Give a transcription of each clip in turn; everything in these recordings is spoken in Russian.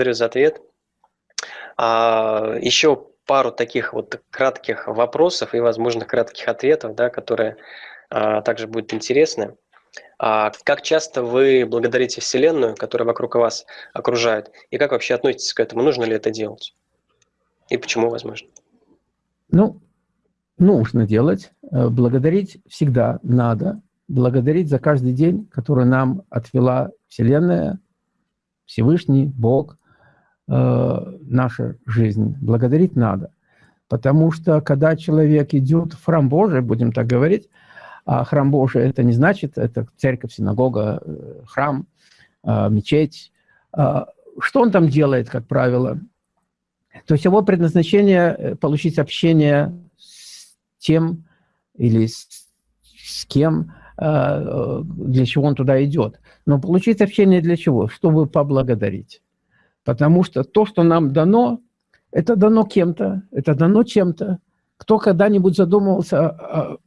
благодарю за ответ. А, еще пару таких вот кратких вопросов и, возможно, кратких ответов, да, которые а, также будут интересны. А, как часто вы благодарите Вселенную, которая вокруг вас окружает, и как вообще относитесь к этому? Нужно ли это делать? И почему возможно? Ну, нужно делать. Э, благодарить всегда надо. Благодарить за каждый день, который нам отвела Вселенная, Всевышний, Бог, э, наша жизнь. Благодарить надо. Потому что, когда человек идет в храм Божий, будем так говорить, а храм Божий это не значит, это церковь, синагога, э, храм, э, мечеть. Э, что он там делает, как правило? То есть его предназначение – получить общение с тем или с, с кем, для чего он туда идет. Но получить общение для чего? Чтобы поблагодарить. Потому что то, что нам дано, это дано кем-то, это дано чем-то. Кто когда-нибудь задумывался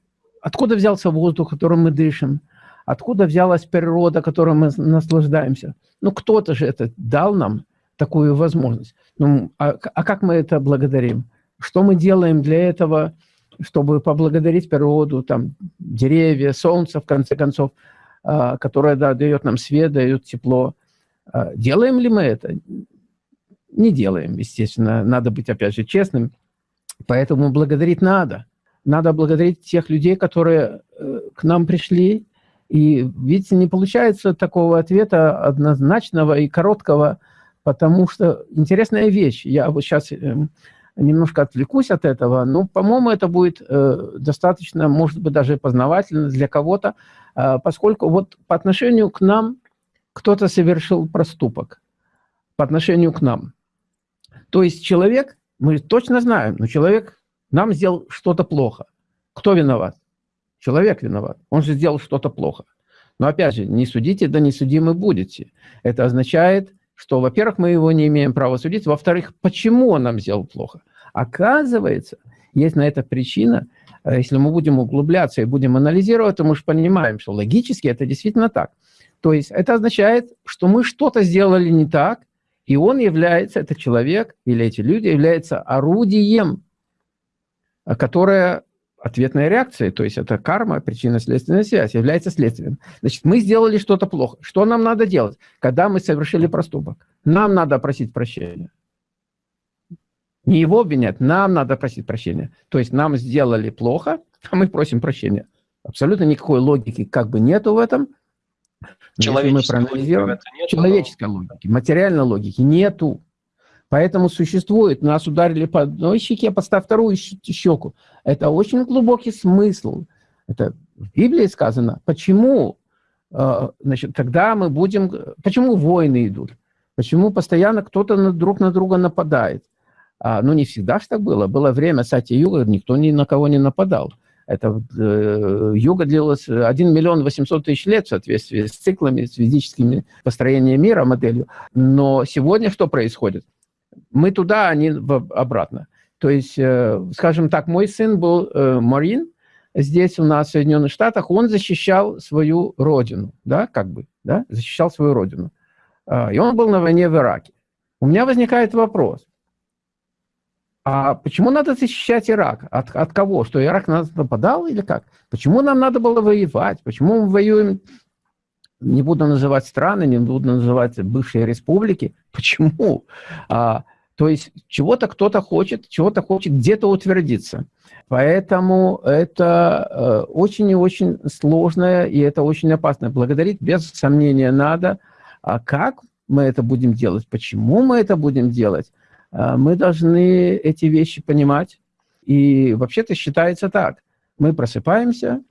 Откуда взялся воздух, которым мы дышим? Откуда взялась природа, которой мы наслаждаемся? Ну, кто-то же это дал нам такую возможность. Ну, а, а как мы это благодарим? Что мы делаем для этого, чтобы поблагодарить природу, там, деревья, солнце, в конце концов, а, которое да, дает нам свет, дает тепло? А, делаем ли мы это? Не делаем, естественно. Надо быть, опять же, честным. Поэтому благодарить надо надо благодарить тех людей, которые э, к нам пришли. И, видите, не получается такого ответа однозначного и короткого, потому что интересная вещь. Я вот сейчас эм, немножко отвлекусь от этого, но, по-моему, это будет э, достаточно, может быть, даже познавательно для кого-то, э, поскольку вот по отношению к нам кто-то совершил проступок, по отношению к нам. То есть человек, мы точно знаем, но человек нам сделал что-то плохо. Кто виноват? Человек виноват. Он же сделал что-то плохо. Но опять же, не судите, да не судимы будете. Это означает, что, во-первых, мы его не имеем права судить, во-вторых, почему он нам сделал плохо? Оказывается, есть на это причина, э, если мы будем углубляться и будем анализировать, то мы же понимаем, что логически это действительно так. То есть это означает, что мы что-то сделали не так, и он является, этот человек или эти люди являются орудием Э, которая ответная реакция, то есть это карма, причинно-следственная связь, является следствием. Значит, мы сделали что-то плохо. Что нам надо делать, когда мы совершили проступок? Нам надо просить прощения. Не его обвинять, нам надо просить прощения. То есть нам сделали плохо, а мы просим прощения. Абсолютно никакой логики как бы нету в этом. Человеческой мы проанализируем, нету, человеческой но... логики, материальной логики нету. Поэтому существует, нас ударили по одной щеке, подставь вторую щеку. Это очень глубокий смысл. Это в Библии сказано. Почему, э, значит, когда мы будем... Почему войны идут? Почему постоянно кто-то друг на друга нападает? А, ну, не всегда же так было. Было время Сати-Юга, никто ни на кого не нападал. Это э, юга длилась 1 миллион 800 тысяч лет в соответствии с циклами, с физическими построениями мира, моделью. Но сегодня что происходит? Мы туда, они обратно. То есть, э, скажем так, мой сын был э, марин здесь у нас в Соединенных Штатах, он защищал свою родину, да, как бы, да, защищал свою родину. А, и он был на войне в Ираке. У меня возникает вопрос, а почему надо защищать Ирак? От, от кого? Что Ирак нас нападал или как? Почему нам надо было воевать? Почему мы воюем не буду называть страны, не буду называть бывшие республики. Почему? А, то есть чего-то кто-то хочет, чего-то хочет где-то утвердиться. Поэтому это э, очень и очень сложное, и это очень опасно. Благодарить без сомнения надо. А как мы это будем делать? Почему мы это будем делать? А, мы должны эти вещи понимать. И вообще-то считается так. Мы просыпаемся,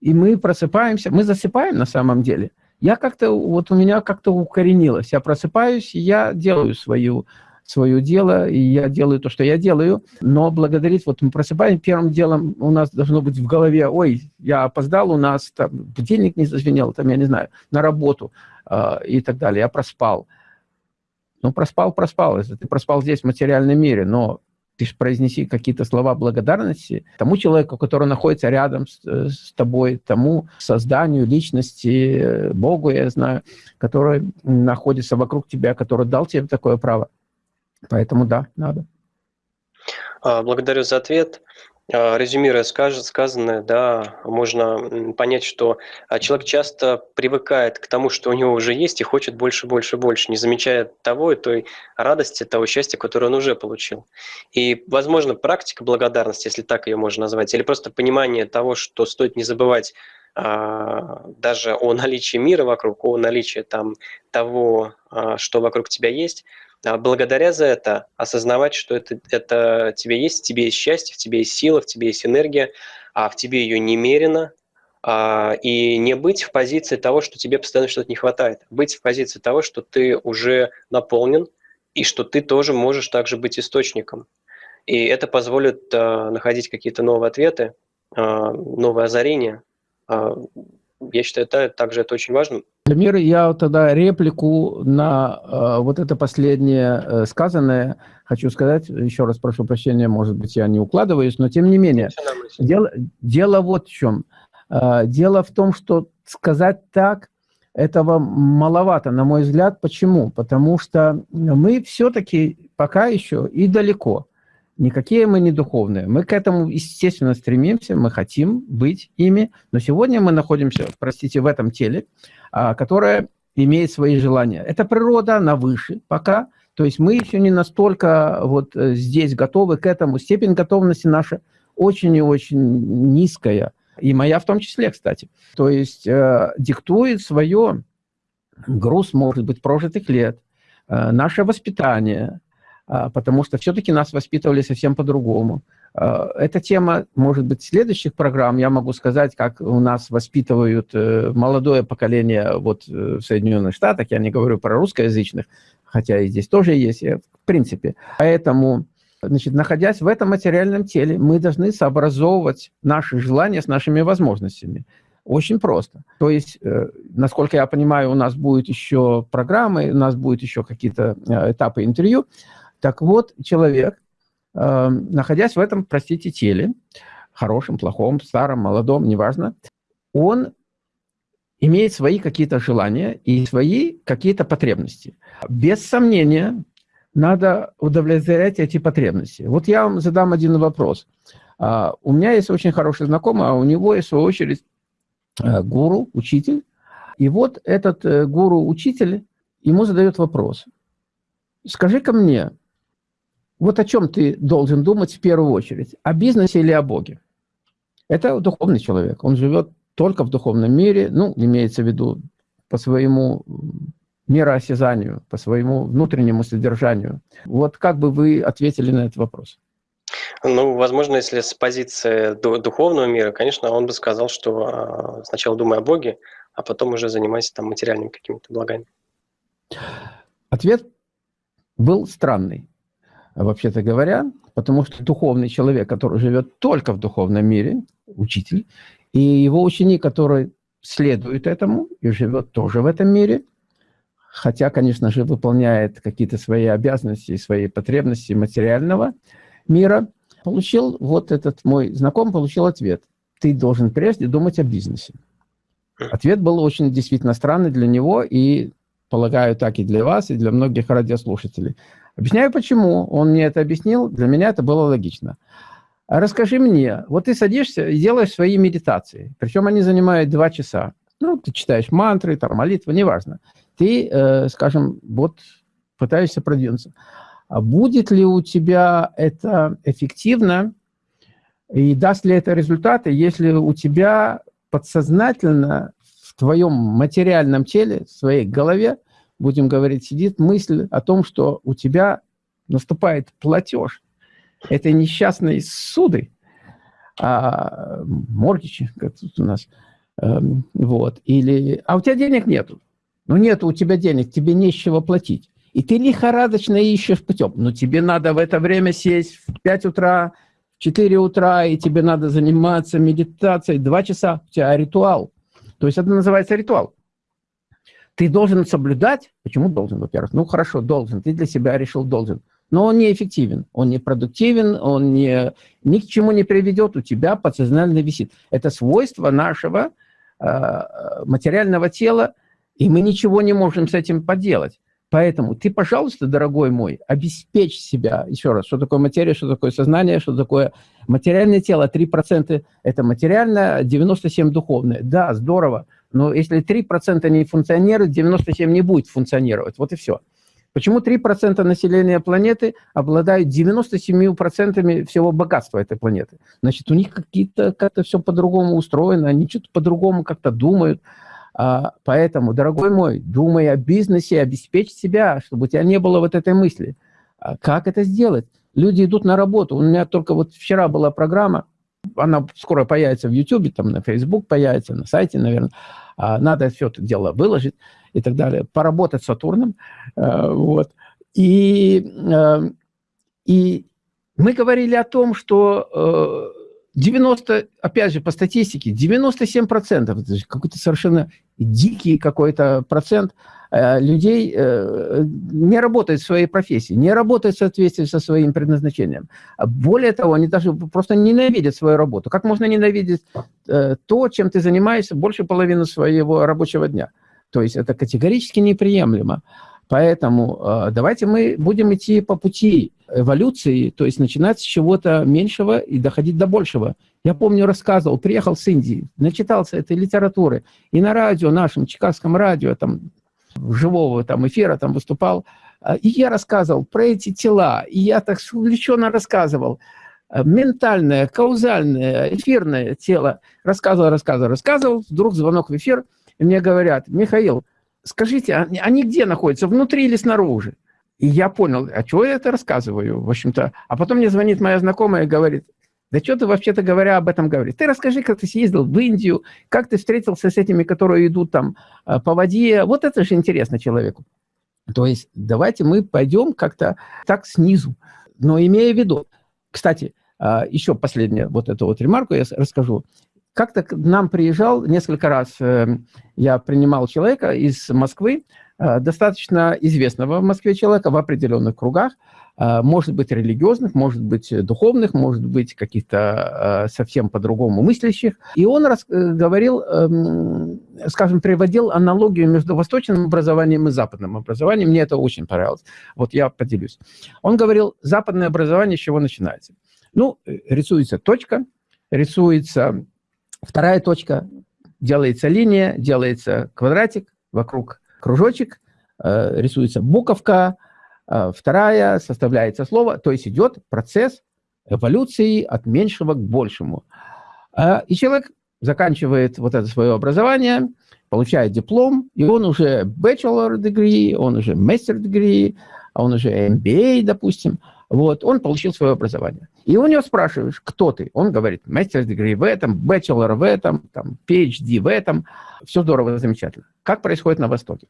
и мы просыпаемся, мы засыпаем на самом деле – я как-то, вот у меня как-то укоренилось. Я просыпаюсь, я делаю свою, свое дело, и я делаю то, что я делаю, но благодарить, вот мы просыпаемся, первым делом у нас должно быть в голове, ой, я опоздал, у нас там будильник не зазвенел, там, я не знаю, на работу э, и так далее, я проспал. Ну, проспал, проспал, если ты проспал здесь, в материальном мире, но ты же произнеси какие-то слова благодарности тому человеку, который находится рядом с, э, с тобой, тому созданию личности, э, Богу, я знаю, который находится вокруг тебя, который дал тебе такое право. Поэтому да, надо. А, благодарю за ответ. А, резюмируя сказанное, да, можно понять, что а, человек часто привыкает к тому, что у него уже есть, и хочет больше, больше, больше, не замечая того и той радости, того счастья, которое он уже получил. И, возможно, практика благодарности, если так ее можно назвать, или просто понимание того, что стоит не забывать даже о наличии мира вокруг, о наличии там того, что вокруг тебя есть – а благодаря за это осознавать, что это, это тебе есть, в тебе есть счастье, в тебе есть сила, в тебе есть энергия, а в тебе ее немерено, а, и не быть в позиции того, что тебе постоянно что-то не хватает. Быть в позиции того, что ты уже наполнен, и что ты тоже можешь также быть источником. И это позволит а, находить какие-то новые ответы, а, новые озарения. А, я считаю, это также это очень важно. Дамир, я тогда реплику на э, вот это последнее э, сказанное хочу сказать. Еще раз прошу прощения, может быть, я не укладываюсь, но тем не менее. Дело, дело вот в чем. Э, дело в том, что сказать так, этого маловато, на мой взгляд. Почему? Потому что мы все-таки пока еще и далеко. Никакие мы не духовные. Мы к этому, естественно, стремимся, мы хотим быть ими, но сегодня мы находимся, простите, в этом теле, а, которое имеет свои желания. Это природа, она выше пока, то есть мы еще не настолько вот э, здесь готовы к этому. Степень готовности наша очень и очень низкая, и моя в том числе, кстати. То есть э, диктует свое груз, может быть, прожитых лет, э, наше воспитание, потому что все-таки нас воспитывали совсем по-другому. А, эта тема, может быть, следующих программ, я могу сказать, как у нас воспитывают э, молодое поколение вот э, в Соединенных Штатах, я не говорю про русскоязычных, хотя и здесь тоже есть, в принципе. Поэтому, значит, находясь в этом материальном теле, мы должны сообразовывать наши желания с нашими возможностями. Очень просто. То есть, э, насколько я понимаю, у нас будут еще программы, у нас будут еще какие-то этапы интервью, так вот, человек, э, находясь в этом, простите, теле, хорошем, плохом, старом, молодом, неважно, он имеет свои какие-то желания и свои какие-то потребности. Без сомнения, надо удовлетворять эти потребности. Вот я вам задам один вопрос. А, у меня есть очень хороший знакомый, а у него есть, в свою очередь, э, гуру, учитель. И вот этот э, гуру-учитель ему задает вопрос. Скажи-ка мне, вот о чем ты должен думать в первую очередь? О бизнесе или о Боге? Это духовный человек. Он живет только в духовном мире, ну, имеется в виду по своему мироосязанию, по своему внутреннему содержанию. Вот как бы вы ответили на этот вопрос? Ну, возможно, если с позиции духовного мира, конечно, он бы сказал, что а, сначала думай о Боге, а потом уже занимайся там материальными какими-то благами. Ответ был странный вообще-то говоря, потому что духовный человек, который живет только в духовном мире, учитель, и его ученик, который следует этому и живет тоже в этом мире, хотя, конечно же, выполняет какие-то свои обязанности, свои потребности материального мира, получил, вот этот мой знакомый получил ответ. Ты должен прежде думать о бизнесе. Ответ был очень действительно странный для него, и, полагаю, так и для вас, и для многих радиослушателей. Объясняю, почему. Он мне это объяснил, для меня это было логично. Расскажи мне, вот ты садишься и делаешь свои медитации, причем они занимают два часа. Ну, ты читаешь мантры, там, молитвы, неважно. Ты, э, скажем, вот пытаешься продвинуться. А будет ли у тебя это эффективно и даст ли это результаты, если у тебя подсознательно в твоем материальном теле, в своей голове будем говорить, сидит мысль о том, что у тебя наступает платеж этой несчастной суды, а, моргичи, как тут у нас, э, вот, или, а у тебя денег нету, ну нет у тебя денег, тебе нечего платить, и ты лихорадочно ищешь путем, но тебе надо в это время сесть в 5 утра, в 4 утра, и тебе надо заниматься медитацией 2 часа, у тебя ритуал, то есть это называется ритуал. Ты должен соблюдать. Почему должен, во-первых? Ну, хорошо, должен. Ты для себя решил должен. но он неэффективен, он не продуктивен, он не, ни к чему не приведет, у тебя подсознательно висит. Это свойство нашего э, материального тела, и мы ничего не можем с этим поделать. Поэтому ты, пожалуйста, дорогой мой, обеспечь себя, еще раз, что такое материя, что такое сознание, что такое материальное тело. 3% это материальное, 97% духовное. Да, здорово, но если 3% не функционирует, 97% не будет функционировать. Вот и все. Почему 3% населения планеты обладают 97% всего богатства этой планеты? Значит, у них какие-то как-то все по-другому устроено, они что-то по-другому как-то думают. А, поэтому, дорогой мой, думай о бизнесе, обеспечь себя, чтобы у тебя не было вот этой мысли. А как это сделать? Люди идут на работу. У меня только вот вчера была программа, она скоро появится в YouTube, там на Facebook появится, на сайте, наверное. А, надо все это дело выложить и так далее. Поработать с Сатурном. Вот. И, и мы говорили о том, что э, 90, опять же, по статистике, 97%, это какой-то совершенно дикий какой-то процент э, людей э, не работает в своей профессии, не работает в соответствии со своим предназначением. Более того, они даже просто ненавидят свою работу. Как можно ненавидеть э, то, чем ты занимаешься больше половины своего рабочего дня? То есть это категорически неприемлемо. Поэтому э, давайте мы будем идти по пути эволюции, то есть начинать с чего-то меньшего и доходить до большего. Я помню, рассказывал, приехал с Индии, начитался этой литературы, и на радио нашем, чикагском радио, там, живого там, эфира там выступал, э, и я рассказывал про эти тела, и я так увлеченно рассказывал, э, ментальное, каузальное, эфирное тело, рассказывал, рассказывал, рассказывал, вдруг звонок в эфир, и мне говорят, Михаил, скажите, они, они где находятся, внутри или снаружи? И я понял, а чего я это рассказываю, в общем-то. А потом мне звонит моя знакомая и говорит, да что ты вообще-то говоря об этом говоришь? Ты расскажи, как ты съездил в Индию, как ты встретился с этими, которые идут там э, по воде. Вот это же интересно человеку. То есть давайте мы пойдем как-то так снизу, но имея в виду. Кстати, э, еще последнее вот эту вот ремарку я расскажу. Как-то к нам приезжал несколько раз, э, я принимал человека из Москвы, э, достаточно известного в Москве человека в определенных кругах, э, может быть религиозных, может быть духовных, может быть каких-то совсем по-другому мыслящих. И он говорил, эм, скажем, приводил аналогию между восточным образованием и западным образованием. Мне это очень понравилось. Вот я поделюсь. Он говорил, западное образование с чего начинается? Ну, рисуется точка, рисуется Вторая точка, делается линия, делается квадратик, вокруг кружочек, э, рисуется буковка, э, вторая, составляется слово, то есть идет процесс эволюции от меньшего к большему. Э, и человек заканчивает вот это свое образование, получает диплом, и он уже bachelor degree, он уже master degree, он уже MBA, допустим – вот, он получил свое образование. И у него спрашиваешь, кто ты? Он говорит, мастер degree в этом, bachelor в этом, там, PhD в этом. Все здорово, замечательно. Как происходит на Востоке?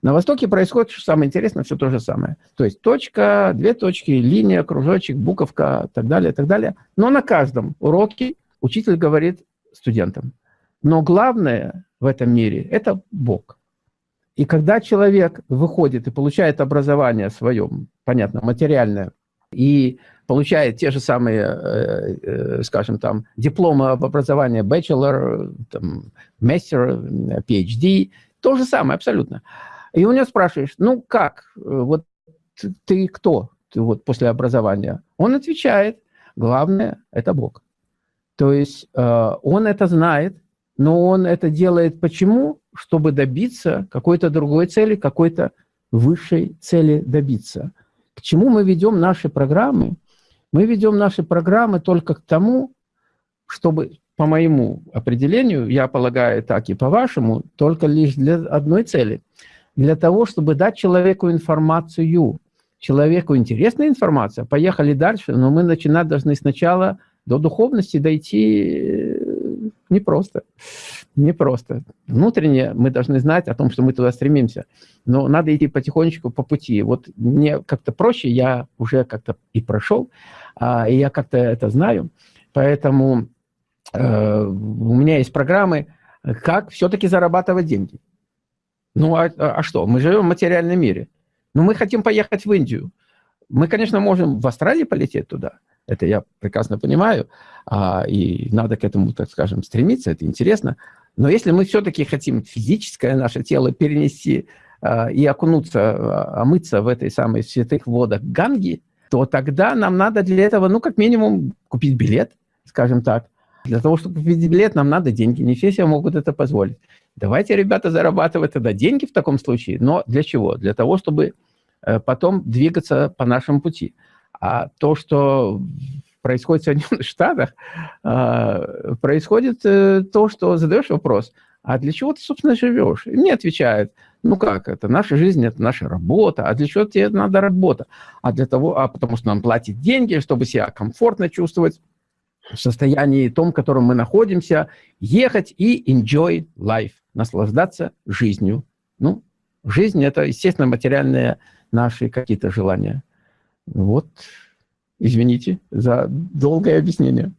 На Востоке происходит, что самое интересное, все то же самое. То есть точка, две точки, линия, кружочек, буковка, так далее, так далее. Но на каждом уроке учитель говорит студентам, но главное в этом мире – это Бог. И когда человек выходит и получает образование свое, понятно, материальное, и получает те же самые, э, э, скажем, там, дипломы об образовании bachelor, там, master, PhD, то же самое абсолютно. И у него спрашиваешь, ну как, вот ты кто ты вот после образования? Он отвечает, главное – это Бог. То есть э, он это знает, но он это делает почему? Чтобы добиться какой-то другой цели, какой-то высшей цели добиться – к чему мы ведем наши программы? Мы ведем наши программы только к тому, чтобы, по моему определению, я полагаю так и по-вашему, только лишь для одной цели. Для того, чтобы дать человеку информацию. Человеку интересная информация, поехали дальше, но мы начинать должны сначала до духовности дойти непросто. Непросто. Внутренне мы должны знать о том, что мы туда стремимся. Но надо идти потихонечку по пути. Вот мне как-то проще, я уже как-то и прошел, а, и я как-то это знаю. Поэтому э, у меня есть программы, как все-таки зарабатывать деньги. Ну, а, а что? Мы живем в материальном мире. Но мы хотим поехать в Индию. мы, конечно, можем в Австралии полететь туда. Это я прекрасно понимаю. А, и надо к этому, так скажем, стремиться. Это интересно. Но если мы все-таки хотим физическое наше тело перенести а, и окунуться, а, омыться в этой самой святых водах Ганги, то тогда нам надо для этого, ну, как минимум, купить билет, скажем так. Для того, чтобы купить билет, нам надо деньги. Не все себе могут это позволить. Давайте, ребята, зарабатывать тогда деньги в таком случае. Но для чего? Для того, чтобы э, потом двигаться по нашему пути. А то, что происходит в Соединенных Штатах, а, происходит э, то, что задаешь вопрос, а для чего ты, собственно, живешь? И мне отвечают, ну как, это наша жизнь, это наша работа, а для чего тебе надо работа? А для того, а потому что нам платят деньги, чтобы себя комфортно чувствовать в состоянии том, в котором мы находимся, ехать и enjoy life, наслаждаться жизнью. Ну, жизнь – это, естественно, материальные наши какие-то желания. Вот, извините за долгое объяснение.